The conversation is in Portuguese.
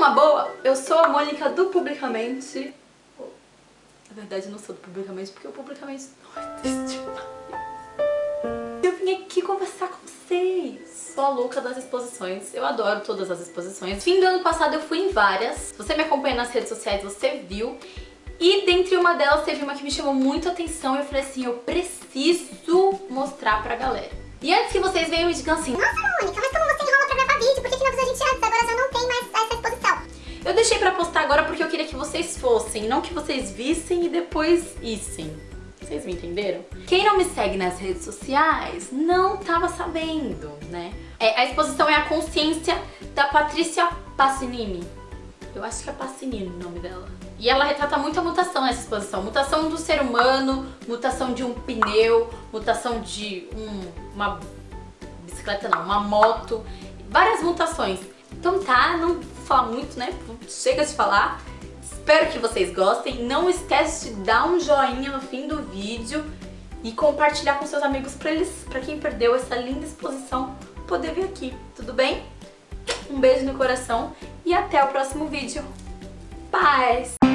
numa boa, eu sou a Mônica do Publicamente. Na verdade, eu não sou do Publicamente, porque o Publicamente não existe Eu vim aqui conversar com vocês. Sou a louca das exposições. Eu adoro todas as exposições. Fim do ano passado eu fui em várias. Se você me acompanha nas redes sociais, você viu. E dentre uma delas teve uma que me chamou muito a atenção e eu falei assim, eu preciso mostrar pra galera. E antes que vocês venham e digam assim, Nossa, Mônica, deixei pra postar agora porque eu queria que vocês fossem, não que vocês vissem e depois issem. Vocês me entenderam? Quem não me segue nas redes sociais não tava sabendo, né? É, a exposição é a consciência da Patrícia Passinini. Eu acho que é Passinini o nome dela. E ela retrata muita mutação nessa exposição. Mutação do ser humano, mutação de um pneu, mutação de um, uma bicicleta não, uma moto, várias mutações. Então tá, não vou falar muito, né? Chega de falar. Espero que vocês gostem. Não esquece de dar um joinha no fim do vídeo e compartilhar com seus amigos para eles, para quem perdeu essa linda exposição, poder vir aqui, tudo bem? Um beijo no coração e até o próximo vídeo. Paz!